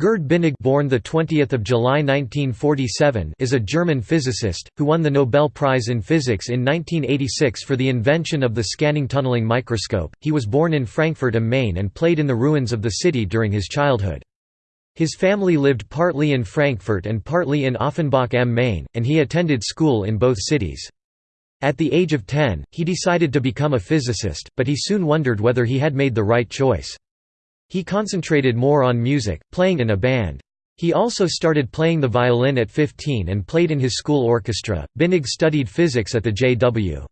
Gerd Binnig born the 20th of July 1947 is a German physicist who won the Nobel Prize in Physics in 1986 for the invention of the scanning tunneling microscope. He was born in Frankfurt am Main and played in the ruins of the city during his childhood. His family lived partly in Frankfurt and partly in Offenbach am Main, and he attended school in both cities. At the age of 10, he decided to become a physicist, but he soon wondered whether he had made the right choice. He concentrated more on music, playing in a band. He also started playing the violin at 15 and played in his school orchestra. Binnig studied physics at the J.W.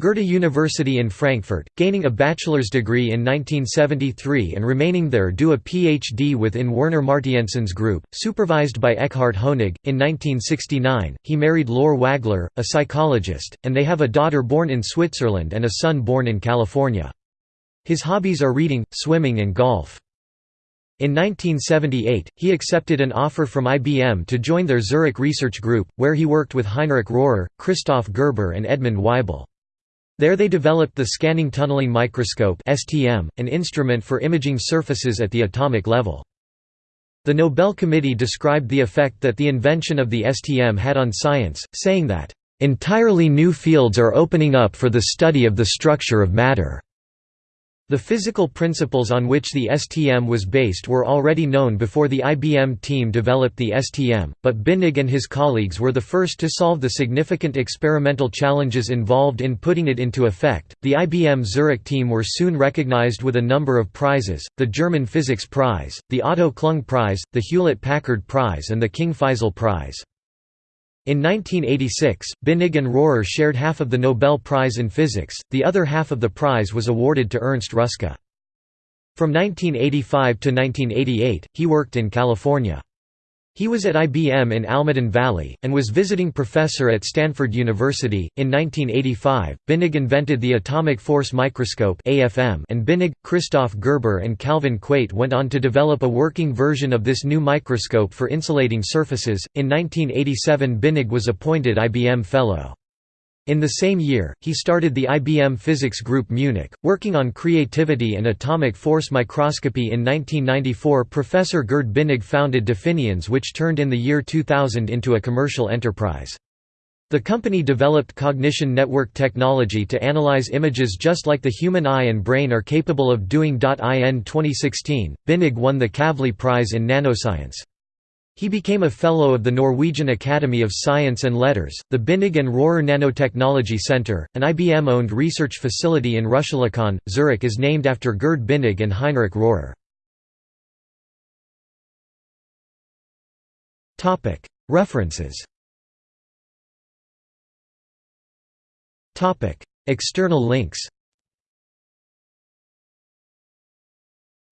Goethe University in Frankfurt, gaining a bachelor's degree in 1973 and remaining there do a Ph.D. within Werner Martienssen's group, supervised by Eckhard Hoenig. In 1969, he married Lore Wagler, a psychologist, and they have a daughter born in Switzerland and a son born in California. His hobbies are reading, swimming and golf. In 1978, he accepted an offer from IBM to join their Zurich research group, where he worked with Heinrich Rohrer, Christoph Gerber and Edmund Weibel. There they developed the Scanning Tunneling Microscope an instrument for imaging surfaces at the atomic level. The Nobel Committee described the effect that the invention of the STM had on science, saying that, "...entirely new fields are opening up for the study of the structure of matter." The physical principles on which the STM was based were already known before the IBM team developed the STM, but Binnig and his colleagues were the first to solve the significant experimental challenges involved in putting it into effect. The IBM Zurich team were soon recognized with a number of prizes the German Physics Prize, the Otto Klung Prize, the Hewlett Packard Prize, and the King Faisal Prize. In 1986, Binnig and Rohrer shared half of the Nobel Prize in Physics, the other half of the prize was awarded to Ernst Ruska. From 1985 to 1988, he worked in California. He was at IBM in Almaden Valley, and was visiting professor at Stanford University. In 1985, Binnig invented the atomic force microscope and Binnig, Christoph Gerber, and Calvin Quate went on to develop a working version of this new microscope for insulating surfaces. In 1987, Binnig was appointed IBM Fellow. In the same year, he started the IBM Physics Group Munich, working on creativity and atomic force microscopy in 1994 Professor Gerd Binnig founded Definiens which turned in the year 2000 into a commercial enterprise. The company developed cognition network technology to analyze images just like the human eye and brain are capable of doing. In 2016, Binnig won the Kavli Prize in Nanoscience. He became a Fellow of the Norwegian Academy of Science and Letters. The Binnig and Rohrer Nanotechnology Center, an IBM owned research facility in Rüschlikon, Zurich, is named after Gerd Binnig and Heinrich Rohrer. References External links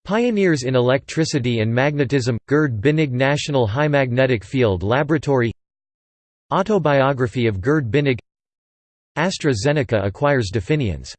Pioneers in Electricity and Magnetism – Gerd Binnig National High Magnetic Field Laboratory Autobiography of Gerd Binnig AstraZeneca acquires Definiens